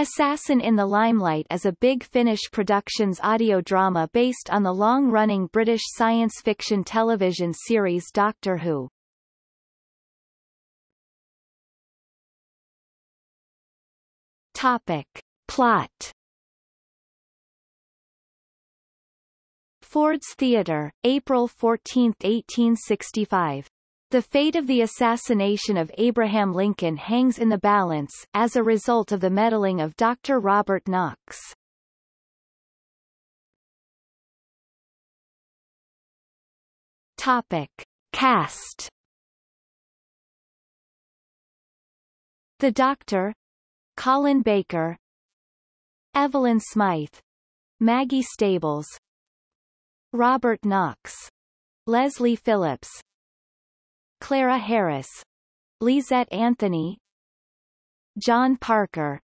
Assassin in the Limelight is a Big Finish Productions audio drama based on the long-running British science fiction television series Doctor Who. Topic. Plot Ford's Theatre, April 14, 1865. The fate of the assassination of Abraham Lincoln hangs in the balance, as a result of the meddling of Dr. Robert Knox. Topic. Cast The Doctor Colin Baker Evelyn Smythe Maggie Stables Robert Knox Leslie Phillips Clara Harris, Lysette Anthony, John Parker,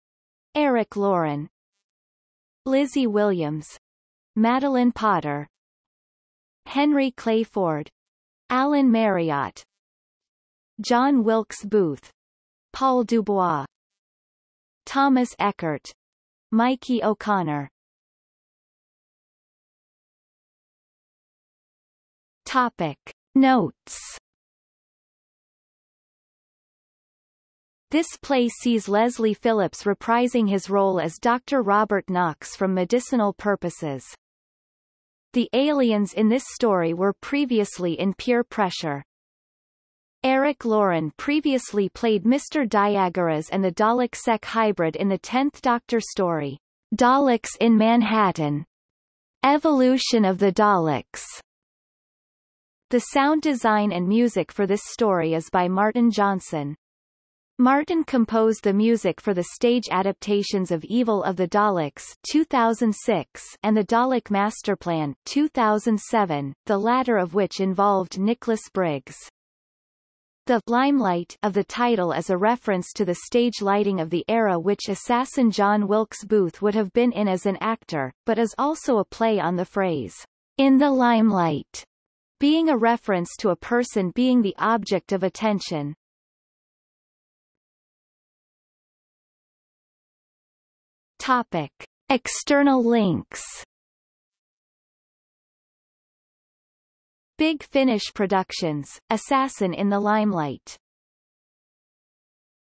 Eric Loren, Lizzie Williams, Madeleine Potter, Henry Clay Ford, Alan Marriott, John Wilkes Booth, Paul Dubois, Thomas Eckert, Mikey O'Connor. Topic Notes This play sees Leslie Phillips reprising his role as Dr. Robert Knox from medicinal purposes. The aliens in this story were previously in Pier Pressure. Eric Loren previously played Mr. Diagoras and the Dalek-Sec hybrid in the 10th Doctor story, Daleks in Manhattan. Evolution of the Daleks. The sound design and music for this story is by Martin Johnson. Martin composed the music for the stage adaptations of Evil of the Daleks 2006 and The Dalek Masterplan 2007, the latter of which involved Nicholas Briggs. The limelight of the title is a reference to the stage lighting of the era which assassin John Wilkes Booth would have been in as an actor, but is also a play on the phrase, in the limelight, being a reference to a person being the object of attention. Topic. External links Big Finish Productions, Assassin in the Limelight